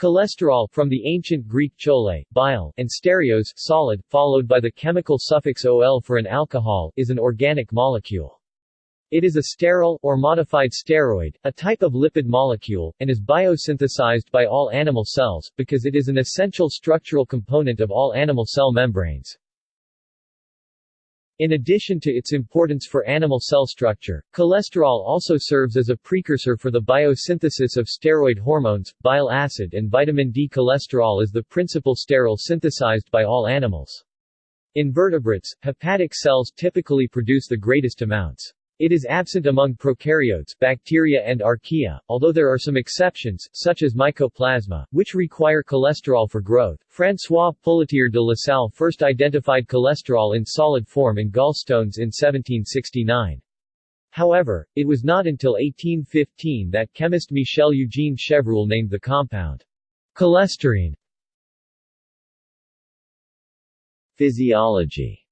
Cholesterol from the ancient Greek chole, bile, and stereos, solid, followed by the chemical suffix ol for an alcohol, is an organic molecule. It is a sterol, or modified steroid, a type of lipid molecule, and is biosynthesized by all animal cells, because it is an essential structural component of all animal cell membranes. In addition to its importance for animal cell structure, cholesterol also serves as a precursor for the biosynthesis of steroid hormones, bile acid and vitamin D. Cholesterol is the principal sterol synthesized by all animals. In vertebrates, hepatic cells typically produce the greatest amounts. It is absent among prokaryotes bacteria and archaea, although there are some exceptions, such as mycoplasma, which require cholesterol for growth. François Poulletier de La Salle first identified cholesterol in solid form in gallstones in 1769. However, it was not until 1815 that chemist Michel-Eugène Chevreul named the compound cholesterine. Physiology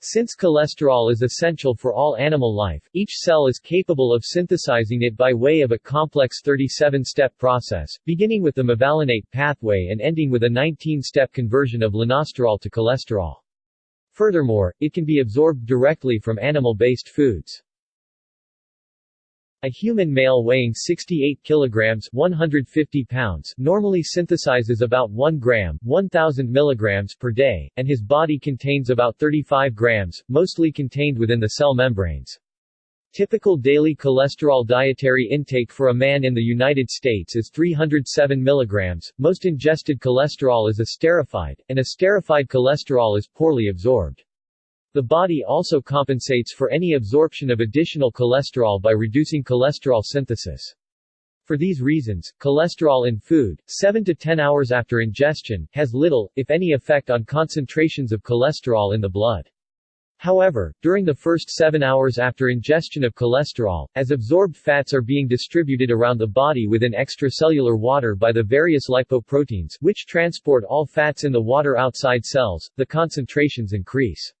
Since cholesterol is essential for all animal life, each cell is capable of synthesizing it by way of a complex 37-step process, beginning with the mevalonate pathway and ending with a 19-step conversion of lanosterol to cholesterol. Furthermore, it can be absorbed directly from animal-based foods. A human male weighing 68 kilograms 150 pounds normally synthesizes about 1 gram 1000 milligrams per day, and his body contains about 35 grams, mostly contained within the cell membranes. Typical daily cholesterol dietary intake for a man in the United States is 307 milligrams. Most ingested cholesterol is esterified, and esterified cholesterol is poorly absorbed. The body also compensates for any absorption of additional cholesterol by reducing cholesterol synthesis. For these reasons, cholesterol in food, 7 to 10 hours after ingestion, has little, if any effect on concentrations of cholesterol in the blood. However, during the first 7 hours after ingestion of cholesterol, as absorbed fats are being distributed around the body within extracellular water by the various lipoproteins which transport all fats in the water outside cells, the concentrations increase.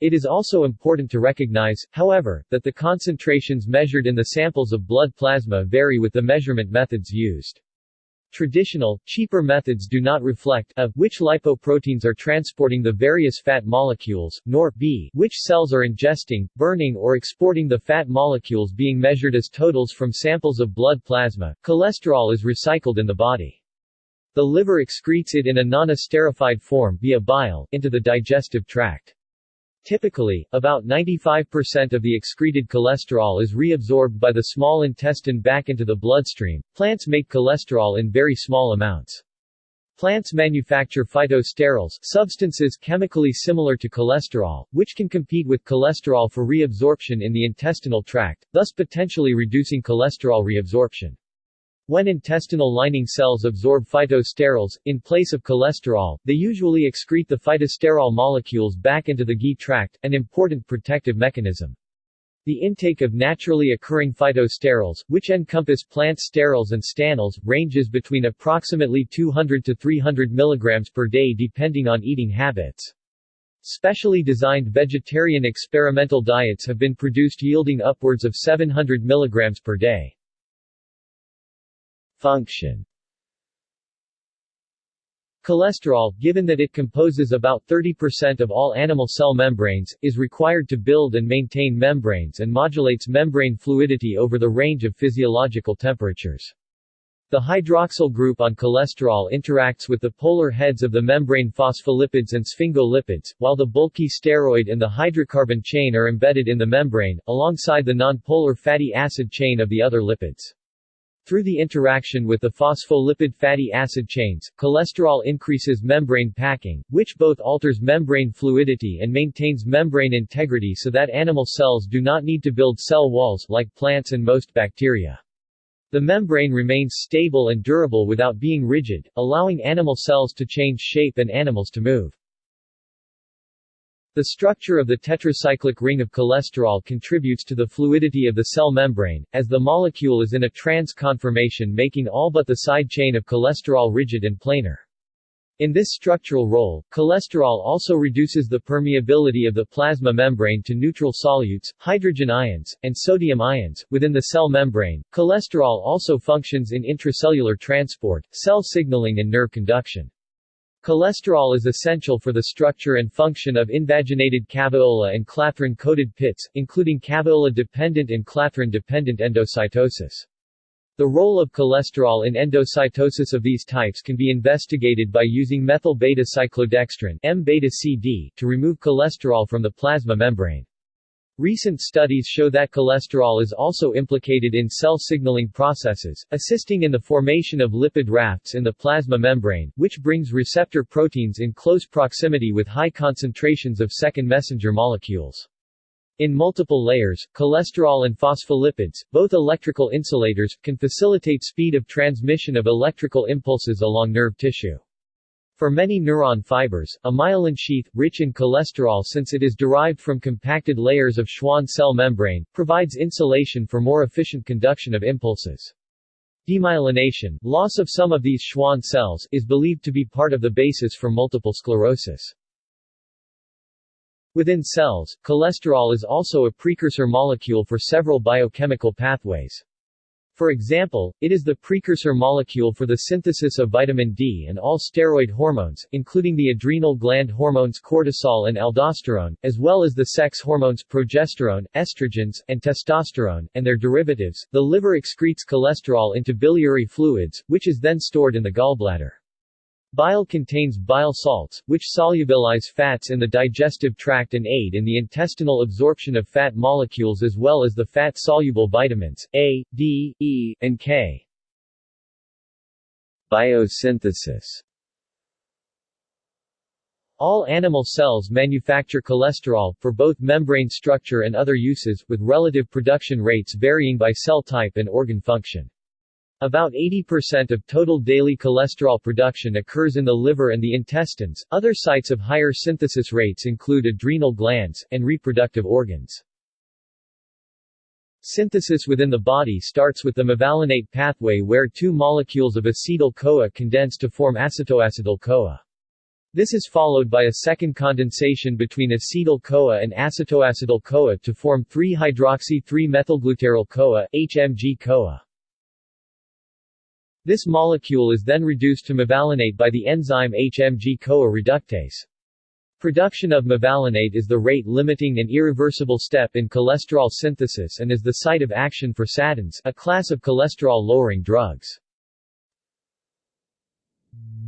It is also important to recognize, however, that the concentrations measured in the samples of blood plasma vary with the measurement methods used. Traditional, cheaper methods do not reflect a, which lipoproteins are transporting the various fat molecules, nor b, which cells are ingesting, burning or exporting the fat molecules being measured as totals from samples of blood plasma. Cholesterol is recycled in the body. The liver excretes it in a non-esterified form via bile, into the digestive tract. Typically, about 95% of the excreted cholesterol is reabsorbed by the small intestine back into the bloodstream. Plants make cholesterol in very small amounts. Plants manufacture phytosterols, substances chemically similar to cholesterol, which can compete with cholesterol for reabsorption in the intestinal tract, thus potentially reducing cholesterol reabsorption. When intestinal lining cells absorb phytosterols, in place of cholesterol, they usually excrete the phytosterol molecules back into the GI tract, an important protective mechanism. The intake of naturally occurring phytosterols, which encompass plant sterols and stanols, ranges between approximately 200 to 300 mg per day depending on eating habits. Specially designed vegetarian experimental diets have been produced yielding upwards of 700 mg per day. Function Cholesterol, given that it composes about 30% of all animal cell membranes, is required to build and maintain membranes and modulates membrane fluidity over the range of physiological temperatures. The hydroxyl group on cholesterol interacts with the polar heads of the membrane phospholipids and sphingolipids, while the bulky steroid and the hydrocarbon chain are embedded in the membrane, alongside the nonpolar fatty acid chain of the other lipids. Through the interaction with the phospholipid fatty acid chains, cholesterol increases membrane packing, which both alters membrane fluidity and maintains membrane integrity so that animal cells do not need to build cell walls like plants and most bacteria. The membrane remains stable and durable without being rigid, allowing animal cells to change shape and animals to move. The structure of the tetracyclic ring of cholesterol contributes to the fluidity of the cell membrane, as the molecule is in a trans conformation making all but the side chain of cholesterol rigid and planar. In this structural role, cholesterol also reduces the permeability of the plasma membrane to neutral solutes, hydrogen ions, and sodium ions. Within the cell membrane, cholesterol also functions in intracellular transport, cell signaling and nerve conduction. Cholesterol is essential for the structure and function of invaginated caveola and clathrin-coated pits, including caveola-dependent and clathrin-dependent endocytosis. The role of cholesterol in endocytosis of these types can be investigated by using methyl beta-cyclodextrin M-beta-CD to remove cholesterol from the plasma membrane. Recent studies show that cholesterol is also implicated in cell signaling processes, assisting in the formation of lipid rafts in the plasma membrane, which brings receptor proteins in close proximity with high concentrations of second messenger molecules. In multiple layers, cholesterol and phospholipids, both electrical insulators, can facilitate speed of transmission of electrical impulses along nerve tissue. For many neuron fibers, a myelin sheath, rich in cholesterol since it is derived from compacted layers of Schwann cell membrane, provides insulation for more efficient conduction of impulses. Demyelination, loss of some of these Schwann cells, is believed to be part of the basis for multiple sclerosis. Within cells, cholesterol is also a precursor molecule for several biochemical pathways. For example, it is the precursor molecule for the synthesis of vitamin D and all steroid hormones, including the adrenal gland hormones cortisol and aldosterone, as well as the sex hormones progesterone, estrogens, and testosterone, and their derivatives. The liver excretes cholesterol into biliary fluids, which is then stored in the gallbladder. Bile contains bile salts, which solubilize fats in the digestive tract and aid in the intestinal absorption of fat molecules as well as the fat-soluble vitamins, A, D, E, and K. Biosynthesis all animal cells manufacture cholesterol, for both membrane structure and other uses, with relative production rates varying by cell type and organ function. About 80% of total daily cholesterol production occurs in the liver and the intestines. Other sites of higher synthesis rates include adrenal glands and reproductive organs. Synthesis within the body starts with the mevalonate pathway where two molecules of acetyl-CoA condense to form acetoacetyl-CoA. This is followed by a second condensation between acetyl-CoA and acetoacetyl-CoA to form 3-hydroxy-3-methylglutaryl-CoA, HMG-CoA. This molecule is then reduced to mevalonate by the enzyme HMG-CoA reductase. Production of mevalonate is the rate-limiting and irreversible step in cholesterol synthesis and is the site of action for statins, a class of cholesterol-lowering drugs.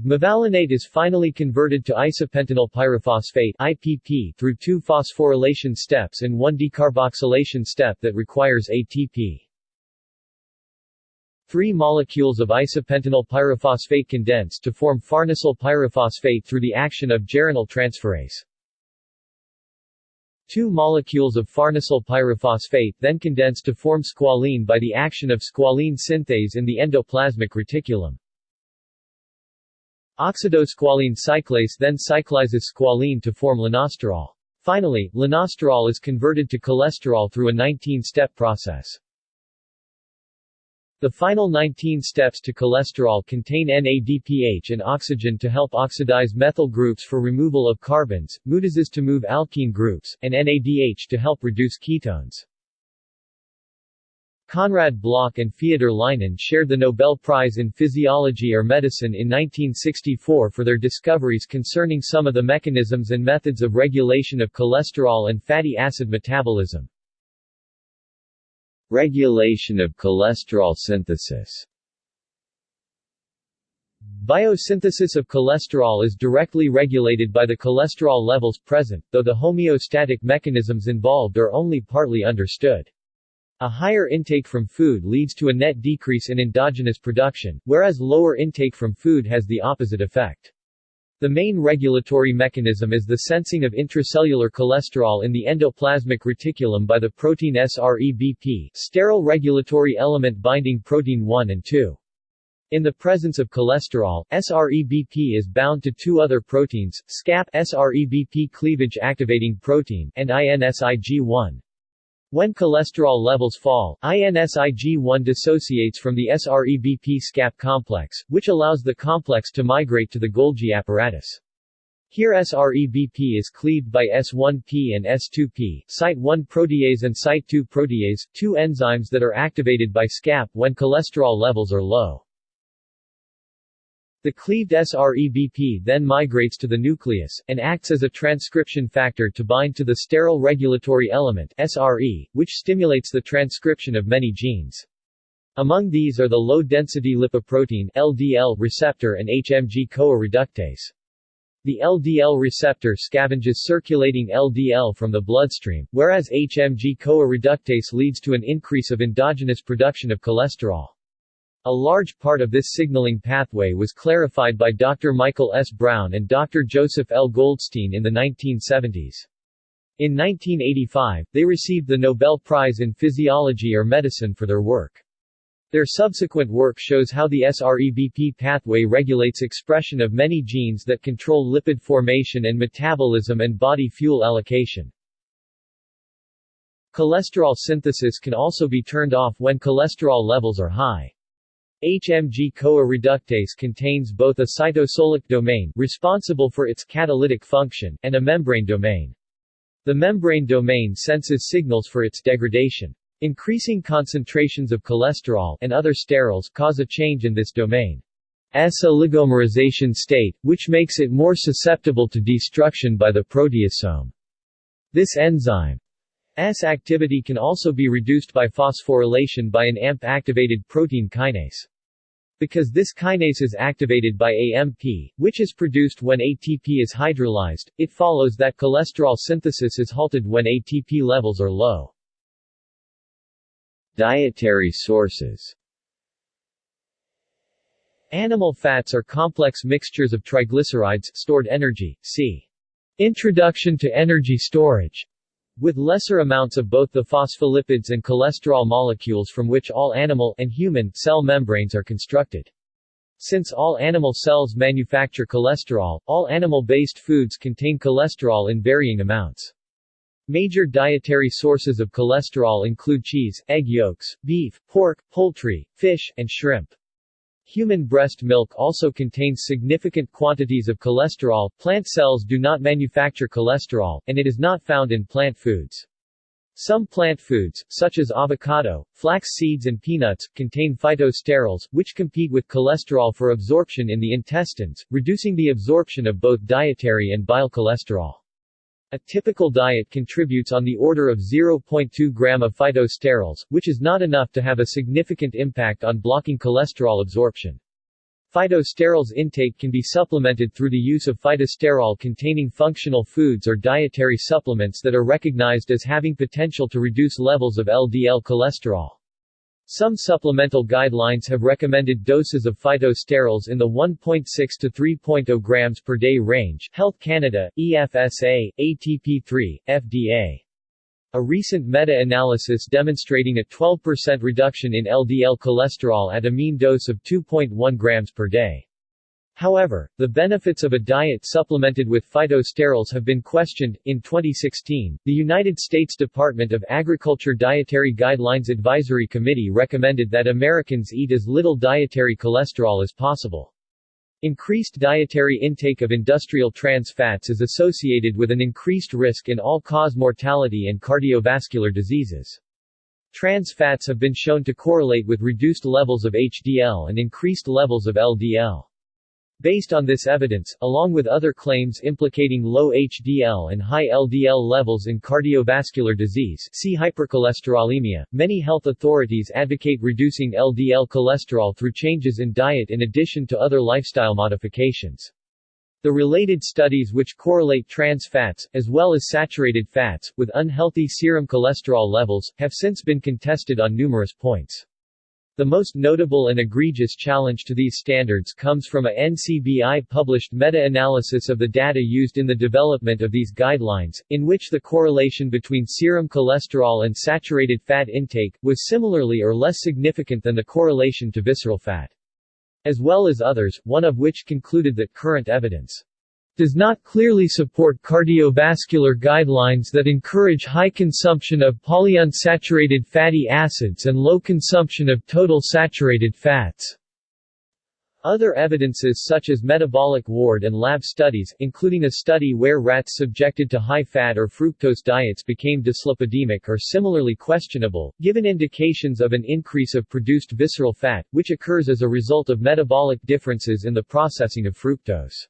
Mevalonate is finally converted to isopentenyl pyrophosphate IPP through two phosphorylation steps and one decarboxylation step that requires ATP. Three molecules of isopentenyl pyrophosphate condense to form farnesyl pyrophosphate through the action of geranyl transferase. Two molecules of farnesyl pyrophosphate then condense to form squalene by the action of squalene synthase in the endoplasmic reticulum. Oxidosqualene cyclase then cyclizes squalene to form lanosterol. Finally, lanosterol is converted to cholesterol through a 19-step process. The final 19 steps to cholesterol contain NADPH and oxygen to help oxidize methyl groups for removal of carbons, mutases to move alkene groups, and NADH to help reduce ketones. Konrad Bloch and Feodor Lynen shared the Nobel Prize in Physiology or Medicine in 1964 for their discoveries concerning some of the mechanisms and methods of regulation of cholesterol and fatty acid metabolism. Regulation of cholesterol synthesis Biosynthesis of cholesterol is directly regulated by the cholesterol levels present, though the homeostatic mechanisms involved are only partly understood. A higher intake from food leads to a net decrease in endogenous production, whereas lower intake from food has the opposite effect. The main regulatory mechanism is the sensing of intracellular cholesterol in the endoplasmic reticulum by the protein SREBP sterol regulatory element binding protein 1 and 2. In the presence of cholesterol, SREBP is bound to two other proteins, SCAP SREBP cleavage activating protein and INSIG1. When cholesterol levels fall, INSIG1 dissociates from the SREBP-SCAP complex, which allows the complex to migrate to the Golgi apparatus. Here SREBP is cleaved by S1P and S2P, Site1 protease and Site2 protease, two enzymes that are activated by SCAP when cholesterol levels are low. The cleaved SREBP then migrates to the nucleus, and acts as a transcription factor to bind to the sterol regulatory element SRE, which stimulates the transcription of many genes. Among these are the low-density lipoprotein LDL receptor and HMG-CoA reductase. The LDL receptor scavenges circulating LDL from the bloodstream, whereas HMG-CoA reductase leads to an increase of endogenous production of cholesterol. A large part of this signaling pathway was clarified by Dr. Michael S. Brown and Dr. Joseph L. Goldstein in the 1970s. In 1985, they received the Nobel Prize in Physiology or Medicine for their work. Their subsequent work shows how the SREBP pathway regulates expression of many genes that control lipid formation and metabolism and body fuel allocation. Cholesterol synthesis can also be turned off when cholesterol levels are high. HMG-CoA reductase contains both a cytosolic domain responsible for its catalytic function and a membrane domain. The membrane domain senses signals for its degradation. Increasing concentrations of cholesterol and other sterols cause a change in this domain. S oligomerization state, which makes it more susceptible to destruction by the proteasome. This enzyme S activity can also be reduced by phosphorylation by an AMP-activated protein kinase. Because this kinase is activated by AMP, which is produced when ATP is hydrolyzed, it follows that cholesterol synthesis is halted when ATP levels are low. Dietary sources Animal fats are complex mixtures of triglycerides stored energy, see Introduction to energy storage, with lesser amounts of both the phospholipids and cholesterol molecules from which all animal and human cell membranes are constructed. Since all animal cells manufacture cholesterol, all animal-based foods contain cholesterol in varying amounts. Major dietary sources of cholesterol include cheese, egg yolks, beef, pork, poultry, fish, and shrimp. Human breast milk also contains significant quantities of cholesterol. Plant cells do not manufacture cholesterol, and it is not found in plant foods. Some plant foods, such as avocado, flax seeds and peanuts, contain phytosterols, which compete with cholesterol for absorption in the intestines, reducing the absorption of both dietary and bile cholesterol. A typical diet contributes on the order of 0.2 gram of phytosterols, which is not enough to have a significant impact on blocking cholesterol absorption. Phytosterols intake can be supplemented through the use of phytosterol-containing functional foods or dietary supplements that are recognized as having potential to reduce levels of LDL cholesterol. Some supplemental guidelines have recommended doses of phytosterols in the 1.6 to 3.0 grams per day range Health Canada, EFSA, ATP3, FDA. A recent meta-analysis demonstrating a 12% reduction in LDL cholesterol at a mean dose of 2.1 grams per day. However, the benefits of a diet supplemented with phytosterols have been questioned. In 2016, the United States Department of Agriculture Dietary Guidelines Advisory Committee recommended that Americans eat as little dietary cholesterol as possible. Increased dietary intake of industrial trans fats is associated with an increased risk in all-cause mortality and cardiovascular diseases. Trans fats have been shown to correlate with reduced levels of HDL and increased levels of LDL. Based on this evidence, along with other claims implicating low HDL and high LDL levels in cardiovascular disease see hypercholesterolemia, many health authorities advocate reducing LDL cholesterol through changes in diet in addition to other lifestyle modifications. The related studies which correlate trans fats, as well as saturated fats, with unhealthy serum cholesterol levels, have since been contested on numerous points. The most notable and egregious challenge to these standards comes from a NCBI-published meta-analysis of the data used in the development of these guidelines, in which the correlation between serum cholesterol and saturated fat intake, was similarly or less significant than the correlation to visceral fat. As well as others, one of which concluded that current evidence does not clearly support cardiovascular guidelines that encourage high consumption of polyunsaturated fatty acids and low consumption of total saturated fats. Other evidences such as metabolic ward and lab studies, including a study where rats subjected to high-fat or fructose diets became dyslipidemic are similarly questionable, given indications of an increase of produced visceral fat, which occurs as a result of metabolic differences in the processing of fructose.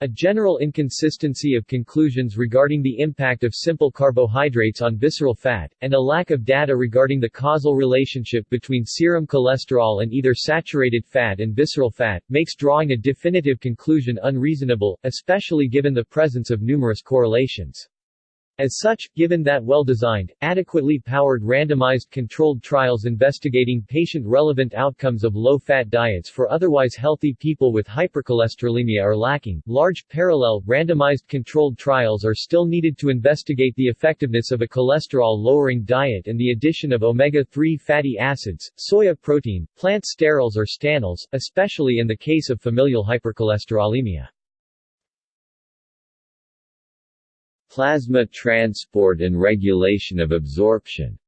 A general inconsistency of conclusions regarding the impact of simple carbohydrates on visceral fat, and a lack of data regarding the causal relationship between serum cholesterol and either saturated fat and visceral fat, makes drawing a definitive conclusion unreasonable, especially given the presence of numerous correlations. As such, given that well-designed, adequately powered randomized controlled trials investigating patient-relevant outcomes of low-fat diets for otherwise healthy people with hypercholesterolemia are lacking, large, parallel, randomized controlled trials are still needed to investigate the effectiveness of a cholesterol-lowering diet and the addition of omega-3 fatty acids, soya protein, plant sterols or stanols, especially in the case of familial hypercholesterolemia. Plasma transport and regulation of absorption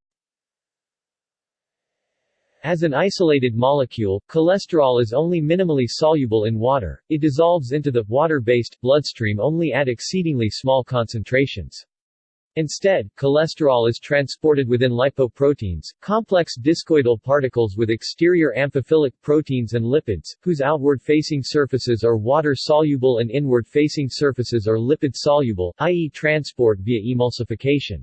As an isolated molecule, cholesterol is only minimally soluble in water, it dissolves into the water-based bloodstream only at exceedingly small concentrations. Instead, cholesterol is transported within lipoproteins, complex discoidal particles with exterior amphiphilic proteins and lipids, whose outward-facing surfaces are water-soluble and inward-facing surfaces are lipid-soluble, i.e. transport via emulsification.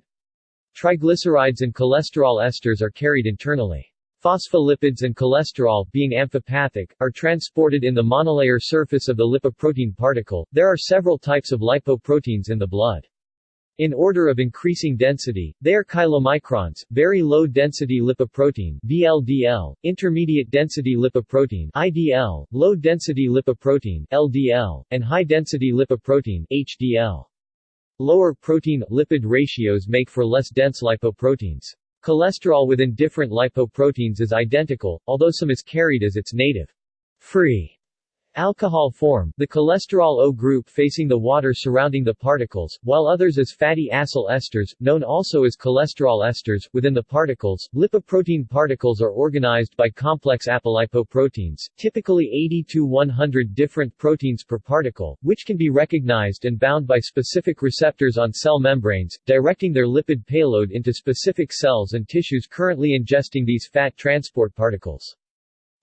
Triglycerides and cholesterol esters are carried internally. Phospholipids and cholesterol, being amphipathic, are transported in the monolayer surface of the lipoprotein particle. There are several types of lipoproteins in the blood. In order of increasing density, they are chylomicrons, very low density lipoprotein VLDL, intermediate density lipoprotein IDL, low density lipoprotein LDL, and high density lipoprotein HDL. Lower protein-lipid ratios make for less dense lipoproteins. Cholesterol within different lipoproteins is identical, although some is carried as its native free alcohol form, the cholesterol O group facing the water surrounding the particles, while others as fatty acyl esters, known also as cholesterol esters, within the particles. Lipoprotein particles are organized by complex apolipoproteins, typically 80 to 100 different proteins per particle, which can be recognized and bound by specific receptors on cell membranes, directing their lipid payload into specific cells and tissues currently ingesting these fat transport particles.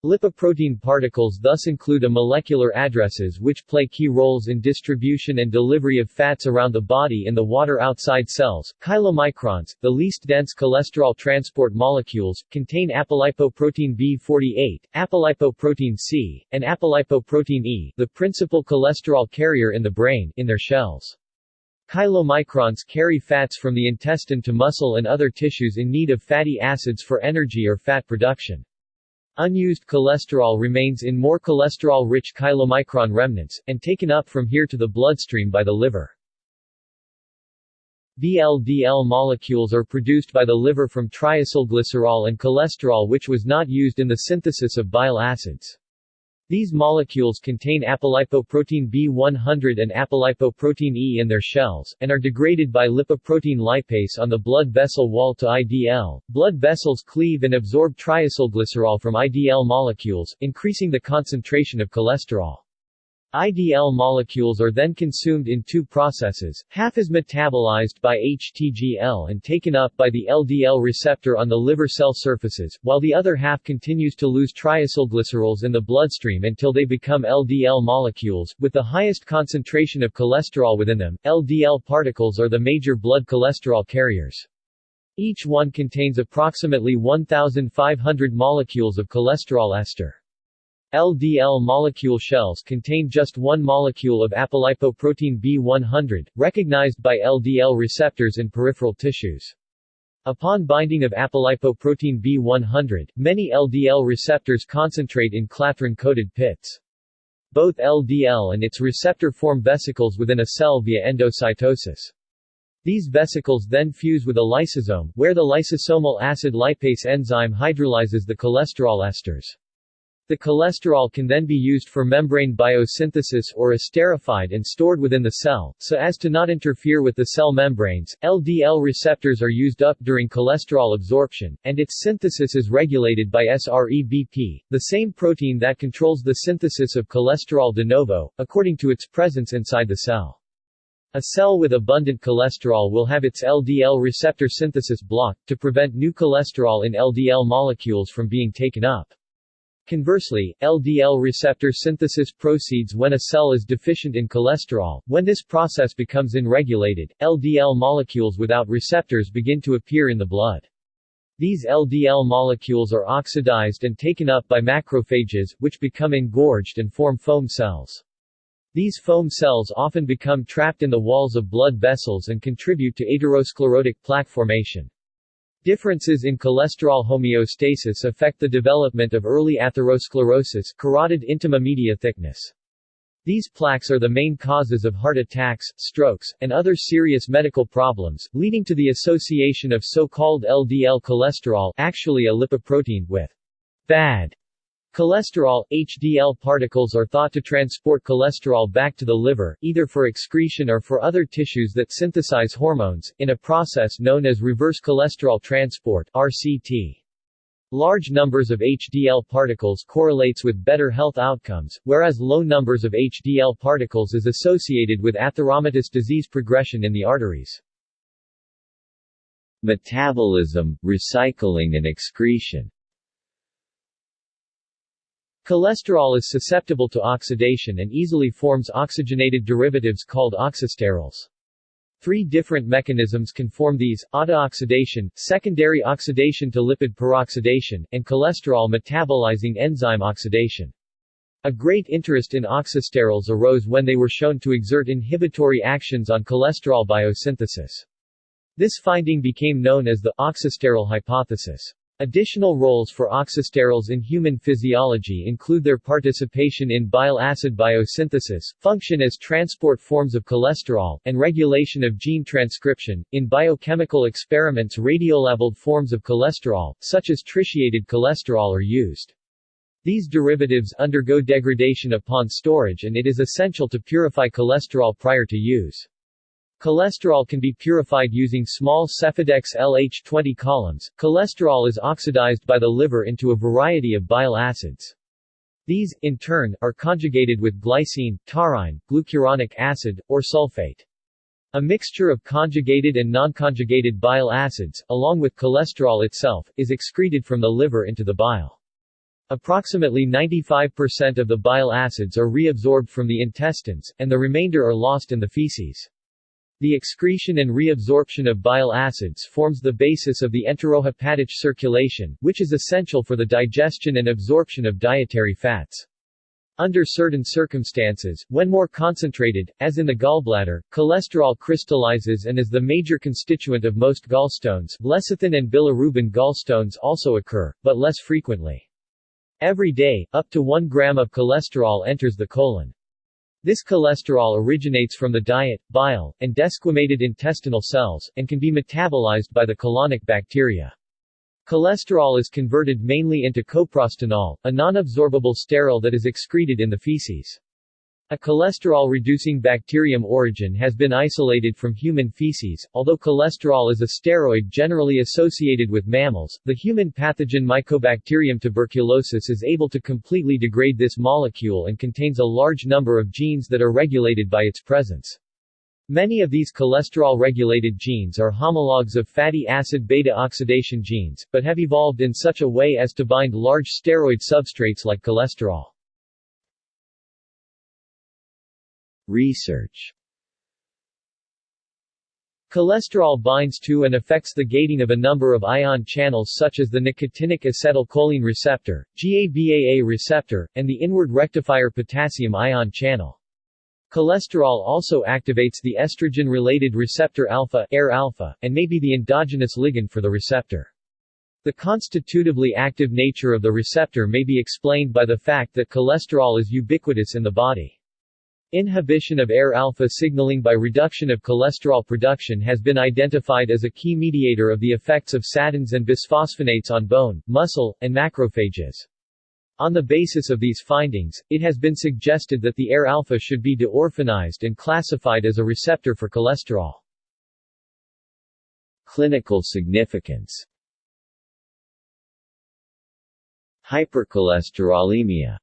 Lipoprotein particles thus include a molecular addresses which play key roles in distribution and delivery of fats around the body in the water outside cells. Chylomicrons, the least dense cholesterol transport molecules, contain apolipoprotein B48, apolipoprotein C, and apolipoprotein E, the principal cholesterol carrier in the brain, in their shells. Chylomicrons carry fats from the intestine to muscle and other tissues in need of fatty acids for energy or fat production. Unused cholesterol remains in more cholesterol-rich chylomicron remnants, and taken up from here to the bloodstream by the liver. VLDL molecules are produced by the liver from triacylglycerol and cholesterol which was not used in the synthesis of bile acids. These molecules contain apolipoprotein B100 and apolipoprotein E in their shells, and are degraded by lipoprotein lipase on the blood vessel wall to IDL. Blood vessels cleave and absorb triacylglycerol from IDL molecules, increasing the concentration of cholesterol. IDL molecules are then consumed in two processes, half is metabolized by HTGL and taken up by the LDL receptor on the liver cell surfaces, while the other half continues to lose triacylglycerols in the bloodstream until they become LDL molecules, with the highest concentration of cholesterol within them. LDL particles are the major blood cholesterol carriers. Each one contains approximately 1,500 molecules of cholesterol ester. LDL molecule shells contain just one molecule of apolipoprotein B100, recognized by LDL receptors in peripheral tissues. Upon binding of apolipoprotein B100, many LDL receptors concentrate in clathrin-coated pits. Both LDL and its receptor form vesicles within a cell via endocytosis. These vesicles then fuse with a lysosome, where the lysosomal acid lipase enzyme hydrolyzes the cholesterol esters. The cholesterol can then be used for membrane biosynthesis or esterified and stored within the cell, so as to not interfere with the cell membranes. LDL receptors are used up during cholesterol absorption, and its synthesis is regulated by SREBP, the same protein that controls the synthesis of cholesterol de novo, according to its presence inside the cell. A cell with abundant cholesterol will have its LDL receptor synthesis blocked, to prevent new cholesterol in LDL molecules from being taken up. Conversely, LDL receptor synthesis proceeds when a cell is deficient in cholesterol. When this process becomes unregulated, LDL molecules without receptors begin to appear in the blood. These LDL molecules are oxidized and taken up by macrophages, which become engorged and form foam cells. These foam cells often become trapped in the walls of blood vessels and contribute to atherosclerotic plaque formation. Differences in cholesterol homeostasis affect the development of early atherosclerosis carotid intima media thickness. These plaques are the main causes of heart attacks, strokes, and other serious medical problems, leading to the association of so-called LDL cholesterol actually a lipoprotein with bad Cholesterol, HDL particles are thought to transport cholesterol back to the liver, either for excretion or for other tissues that synthesize hormones, in a process known as reverse cholesterol transport RCT. Large numbers of HDL particles correlates with better health outcomes, whereas low numbers of HDL particles is associated with atheromatous disease progression in the arteries. Metabolism, recycling and excretion Cholesterol is susceptible to oxidation and easily forms oxygenated derivatives called oxysterols. Three different mechanisms can form these, autooxidation, secondary oxidation to lipid peroxidation, and cholesterol metabolizing enzyme oxidation. A great interest in oxysterols arose when they were shown to exert inhibitory actions on cholesterol biosynthesis. This finding became known as the oxysterol hypothesis. Additional roles for oxysterols in human physiology include their participation in bile acid biosynthesis, function as transport forms of cholesterol, and regulation of gene transcription. In biochemical experiments, radiolabeled forms of cholesterol, such as tritiated cholesterol, are used. These derivatives undergo degradation upon storage and it is essential to purify cholesterol prior to use. Cholesterol can be purified using small Sephadex LH20 columns. Cholesterol is oxidized by the liver into a variety of bile acids. These, in turn, are conjugated with glycine, taurine, glucuronic acid, or sulfate. A mixture of conjugated and non-conjugated bile acids, along with cholesterol itself, is excreted from the liver into the bile. Approximately 95% of the bile acids are reabsorbed from the intestines, and the remainder are lost in the feces. The excretion and reabsorption of bile acids forms the basis of the enterohepatic circulation, which is essential for the digestion and absorption of dietary fats. Under certain circumstances, when more concentrated, as in the gallbladder, cholesterol crystallizes and is the major constituent of most gallstones lecithin and bilirubin gallstones also occur, but less frequently. Every day, up to 1 gram of cholesterol enters the colon. This cholesterol originates from the diet, bile, and desquamated intestinal cells, and can be metabolized by the colonic bacteria. Cholesterol is converted mainly into coprostanol, a non-absorbable sterol that is excreted in the feces. A cholesterol-reducing bacterium origin has been isolated from human feces. Although cholesterol is a steroid generally associated with mammals, the human pathogen Mycobacterium tuberculosis is able to completely degrade this molecule and contains a large number of genes that are regulated by its presence. Many of these cholesterol-regulated genes are homologs of fatty acid beta-oxidation genes, but have evolved in such a way as to bind large steroid substrates like cholesterol. Research Cholesterol binds to and affects the gating of a number of ion channels such as the nicotinic acetylcholine receptor, GABAA receptor, and the inward rectifier potassium ion channel. Cholesterol also activates the estrogen-related receptor alpha, ERR alpha, and may be the endogenous ligand for the receptor. The constitutively active nature of the receptor may be explained by the fact that cholesterol is ubiquitous in the body. Inhibition of ERR alpha signaling by reduction of cholesterol production has been identified as a key mediator of the effects of statins and bisphosphonates on bone, muscle, and macrophages. On the basis of these findings, it has been suggested that the ERR alpha should be deorphanized and classified as a receptor for cholesterol. Clinical significance Hypercholesterolemia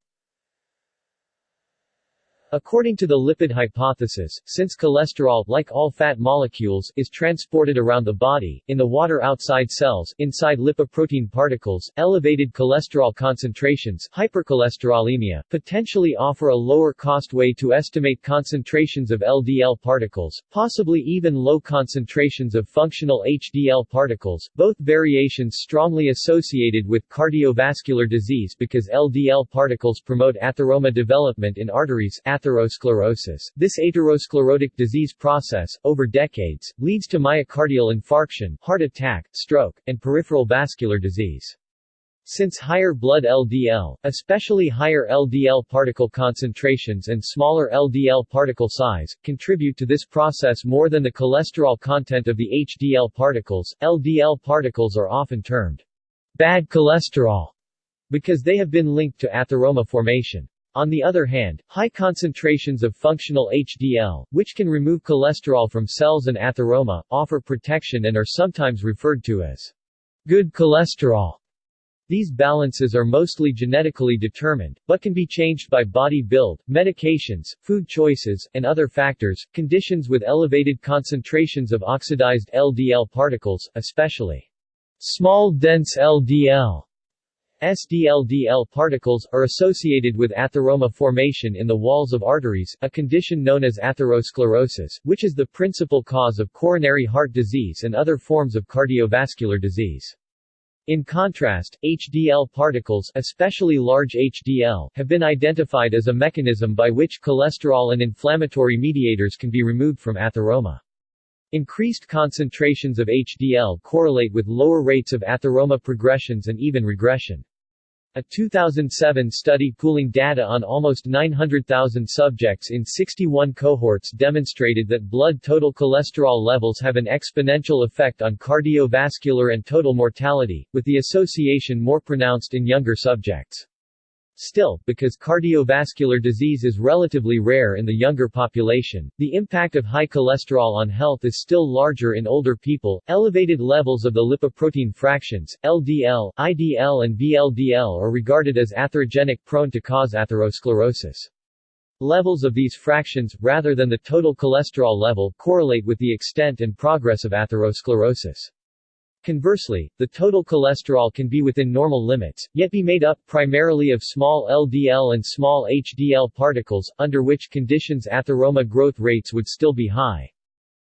According to the lipid hypothesis, since cholesterol, like all fat molecules, is transported around the body, in the water outside cells, inside lipoprotein particles, elevated cholesterol concentrations hypercholesterolemia, potentially offer a lower-cost way to estimate concentrations of LDL particles, possibly even low concentrations of functional HDL particles, both variations strongly associated with cardiovascular disease because LDL particles promote atheroma development in arteries atherosclerosis. This atherosclerotic disease process, over decades, leads to myocardial infarction, heart attack, stroke, and peripheral vascular disease. Since higher blood LDL, especially higher LDL particle concentrations and smaller LDL particle size, contribute to this process more than the cholesterol content of the HDL particles, LDL particles are often termed bad cholesterol because they have been linked to atheroma formation. On the other hand, high concentrations of functional HDL, which can remove cholesterol from cells and atheroma, offer protection and are sometimes referred to as good cholesterol. These balances are mostly genetically determined, but can be changed by body build, medications, food choices, and other factors. Conditions with elevated concentrations of oxidized LDL particles, especially small dense LDL, SDLDL particles, are associated with atheroma formation in the walls of arteries, a condition known as atherosclerosis, which is the principal cause of coronary heart disease and other forms of cardiovascular disease. In contrast, HDL particles especially large HDL have been identified as a mechanism by which cholesterol and inflammatory mediators can be removed from atheroma. Increased concentrations of HDL correlate with lower rates of atheroma progressions and even regression. A 2007 study pooling data on almost 900,000 subjects in 61 cohorts demonstrated that blood total cholesterol levels have an exponential effect on cardiovascular and total mortality, with the association more pronounced in younger subjects. Still, because cardiovascular disease is relatively rare in the younger population, the impact of high cholesterol on health is still larger in older people. Elevated levels of the lipoprotein fractions, LDL, IDL, and VLDL are regarded as atherogenic prone to cause atherosclerosis. Levels of these fractions, rather than the total cholesterol level, correlate with the extent and progress of atherosclerosis. Conversely, the total cholesterol can be within normal limits, yet be made up primarily of small LDL and small HDL particles, under which conditions atheroma growth rates would still be high.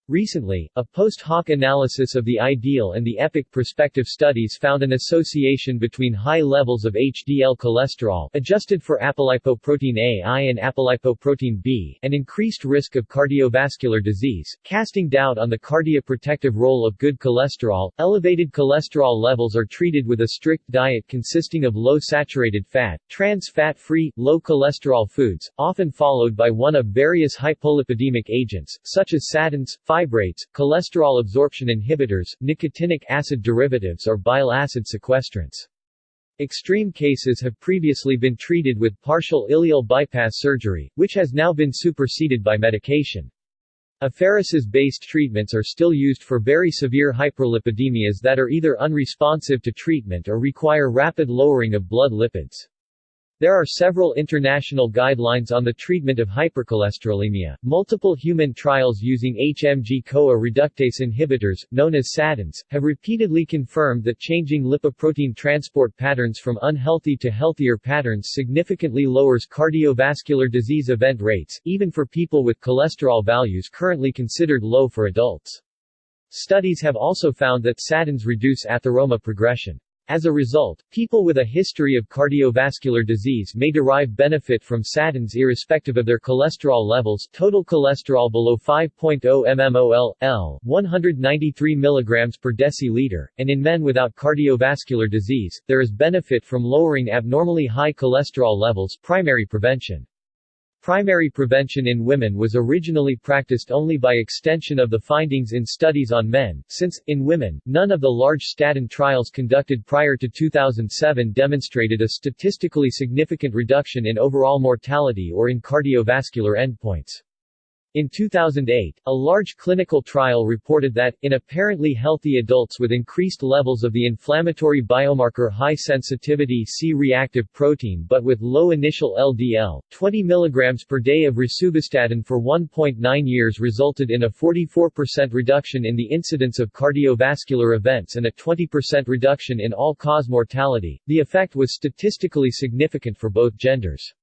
Recently, a post hoc analysis of the IDEAL and the EPIC prospective studies found an association between high levels of HDL cholesterol adjusted for apolipoprotein A I and apolipoprotein B and increased risk of cardiovascular disease, casting doubt on the cardioprotective role of good cholesterol. Elevated cholesterol levels are treated with a strict diet consisting of low saturated fat, trans fat-free, low cholesterol foods, often followed by one of various hypolipidemic agents, such as statins, fibrates, cholesterol absorption inhibitors, nicotinic acid derivatives or bile acid sequestrants. Extreme cases have previously been treated with partial ileal bypass surgery, which has now been superseded by medication. Apheresis-based treatments are still used for very severe hyperlipidemias that are either unresponsive to treatment or require rapid lowering of blood lipids. There are several international guidelines on the treatment of hypercholesterolemia. Multiple human trials using HMG-CoA reductase inhibitors, known as statins, have repeatedly confirmed that changing lipoprotein transport patterns from unhealthy to healthier patterns significantly lowers cardiovascular disease event rates, even for people with cholesterol values currently considered low for adults. Studies have also found that statins reduce atheroma progression. As a result, people with a history of cardiovascular disease may derive benefit from statins irrespective of their cholesterol levels total cholesterol below 5.0 mmol, L, 193 mg per deciliter, and in men without cardiovascular disease, there is benefit from lowering abnormally high cholesterol levels primary prevention. Primary prevention in women was originally practiced only by extension of the findings in studies on men, since, in women, none of the large statin trials conducted prior to 2007 demonstrated a statistically significant reduction in overall mortality or in cardiovascular endpoints. In 2008, a large clinical trial reported that, in apparently healthy adults with increased levels of the inflammatory biomarker high-sensitivity C-reactive protein but with low initial LDL, 20 mg per day of rosuvastatin for 1.9 years resulted in a 44% reduction in the incidence of cardiovascular events and a 20% reduction in all-cause mortality. The effect was statistically significant for both genders.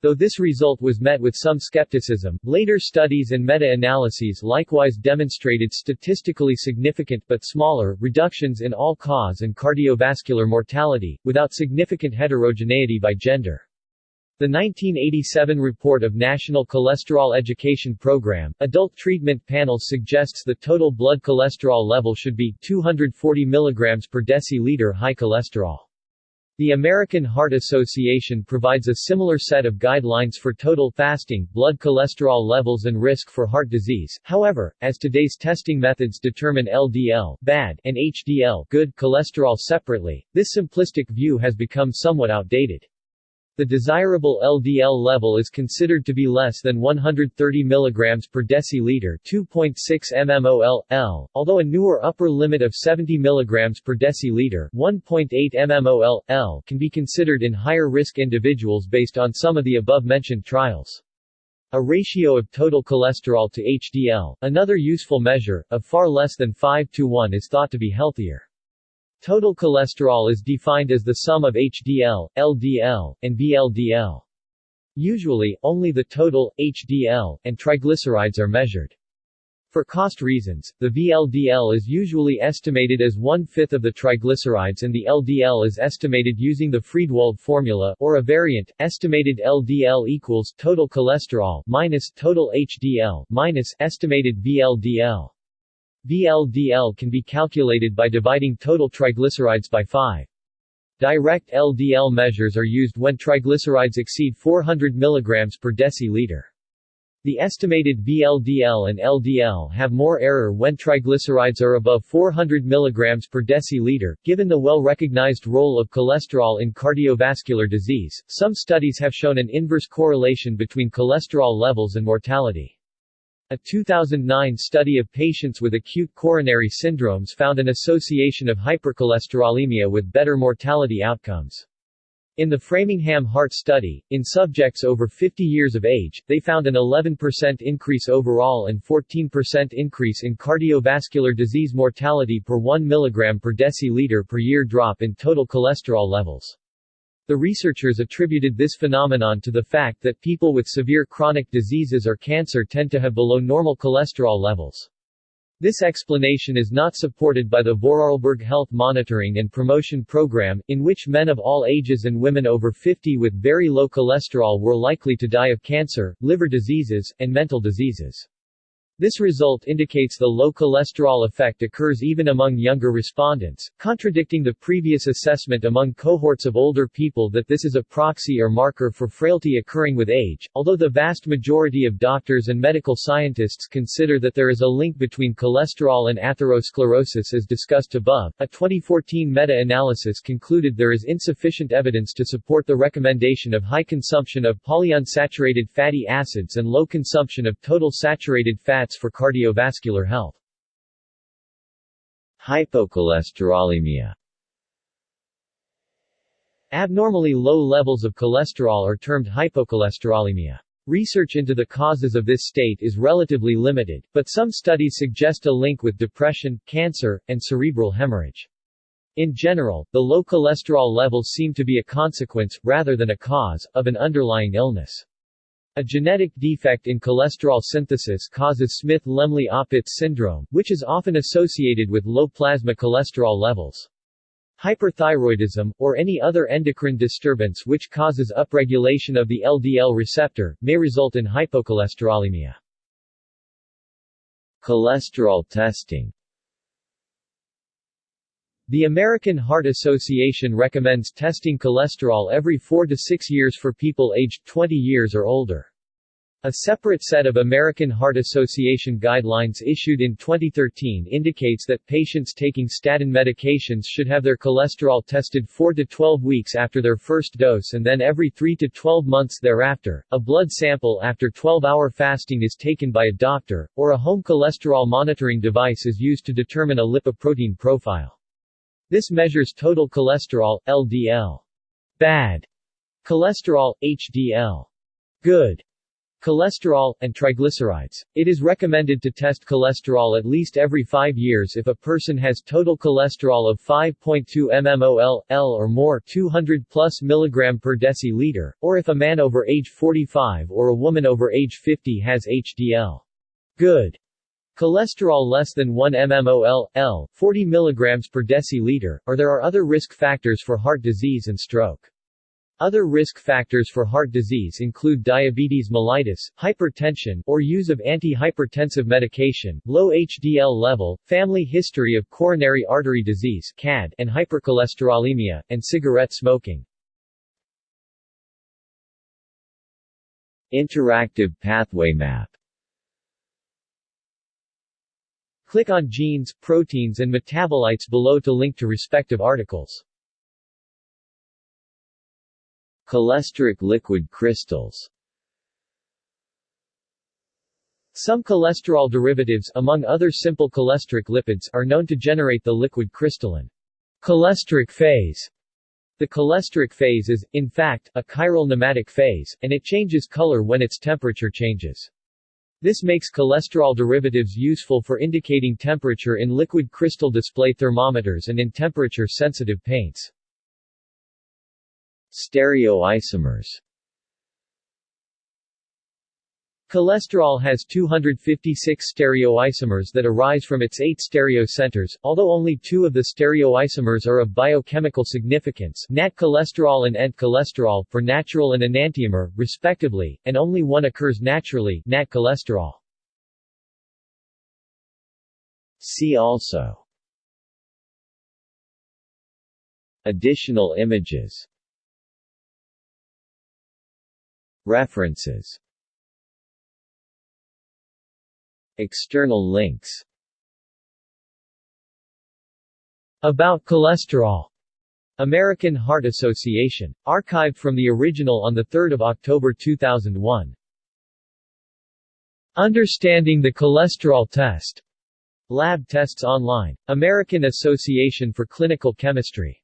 Though this result was met with some skepticism, later studies and meta-analyses likewise demonstrated statistically significant but smaller reductions in all-cause and cardiovascular mortality, without significant heterogeneity by gender. The 1987 report of National Cholesterol Education Program, Adult Treatment Panel suggests the total blood cholesterol level should be 240 mg per deciliter high cholesterol. The American Heart Association provides a similar set of guidelines for total fasting, blood cholesterol levels and risk for heart disease. However, as today's testing methods determine LDL bad and HDL good cholesterol separately, this simplistic view has become somewhat outdated. The desirable LDL level is considered to be less than 130 mg per deciliter 2.6 mmol/L, although a newer upper limit of 70 mg per deciliter 1.8 mmol/L can be considered in higher risk individuals based on some of the above-mentioned trials. A ratio of total cholesterol to HDL, another useful measure, of far less than 5 to 1 is thought to be healthier. Total cholesterol is defined as the sum of HDL, LDL, and VLDL. Usually, only the total, HDL, and triglycerides are measured. For cost reasons, the VLDL is usually estimated as one-fifth of the triglycerides and the LDL is estimated using the Friedewald formula or a variant, estimated LDL equals total cholesterol minus total HDL minus estimated VLDL. VLDL can be calculated by dividing total triglycerides by 5. Direct LDL measures are used when triglycerides exceed 400 mg per deciliter. The estimated VLDL and LDL have more error when triglycerides are above 400 mg per deciliter. Given the well-recognized role of cholesterol in cardiovascular disease, some studies have shown an inverse correlation between cholesterol levels and mortality. A 2009 study of patients with acute coronary syndromes found an association of hypercholesterolemia with better mortality outcomes. In the Framingham Heart Study, in subjects over 50 years of age, they found an 11% increase overall and 14% increase in cardiovascular disease mortality per 1 mg per deciliter per year drop in total cholesterol levels. The researchers attributed this phenomenon to the fact that people with severe chronic diseases or cancer tend to have below normal cholesterol levels. This explanation is not supported by the Vorarlberg Health Monitoring and Promotion Program, in which men of all ages and women over 50 with very low cholesterol were likely to die of cancer, liver diseases, and mental diseases. This result indicates the low cholesterol effect occurs even among younger respondents, contradicting the previous assessment among cohorts of older people that this is a proxy or marker for frailty occurring with age. Although the vast majority of doctors and medical scientists consider that there is a link between cholesterol and atherosclerosis as discussed above, a 2014 meta-analysis concluded there is insufficient evidence to support the recommendation of high consumption of polyunsaturated fatty acids and low consumption of total saturated fat for cardiovascular health. Hypocholesterolemia Abnormally low levels of cholesterol are termed hypocholesterolemia. Research into the causes of this state is relatively limited, but some studies suggest a link with depression, cancer, and cerebral hemorrhage. In general, the low cholesterol levels seem to be a consequence, rather than a cause, of an underlying illness. A genetic defect in cholesterol synthesis causes Smith-Lemli-Opitz syndrome, which is often associated with low plasma cholesterol levels. Hyperthyroidism, or any other endocrine disturbance which causes upregulation of the LDL receptor, may result in hypocholesterolemia. Cholesterol testing The American Heart Association recommends testing cholesterol every 4 to 6 years for people aged 20 years or older. A separate set of American Heart Association guidelines issued in 2013 indicates that patients taking statin medications should have their cholesterol tested 4 to 12 weeks after their first dose and then every 3 to 12 months thereafter. A blood sample after 12-hour fasting is taken by a doctor, or a home cholesterol monitoring device is used to determine a lipoprotein profile. This measures total cholesterol, LDL. Bad cholesterol, HDL. Good cholesterol, and triglycerides. It is recommended to test cholesterol at least every five years if a person has total cholesterol of 5.2 mmol, L or more 200 plus mg per deciliter, or if a man over age 45 or a woman over age 50 has HDL. Good. Cholesterol less than 1 mmol, L, 40 mg per deciliter, or there are other risk factors for heart disease and stroke. Other risk factors for heart disease include diabetes mellitus, hypertension, or use of antihypertensive medication, low HDL level, family history of coronary artery disease CAD, and hypercholesterolemia, and cigarette smoking. Interactive pathway map Click on genes, proteins and metabolites below to link to respective articles. Cholesteric liquid crystals Some cholesterol derivatives, among other simple cholesteric lipids, are known to generate the liquid crystalline cholesteric phase. The cholesteric phase is, in fact, a chiral nematic phase, and it changes color when its temperature changes. This makes cholesterol derivatives useful for indicating temperature in liquid crystal display thermometers and in temperature-sensitive paints. Stereoisomers Cholesterol has 256 stereoisomers that arise from its eight stereocenters, although only two of the stereoisomers are of biochemical significance nat cholesterol and ent cholesterol for natural and enantiomer, respectively, and only one occurs naturally nat cholesterol. See also Additional images References External links About cholesterol. American Heart Association. Archived from the original on 3 October 2001. Understanding the Cholesterol Test. Lab tests online. American Association for Clinical Chemistry.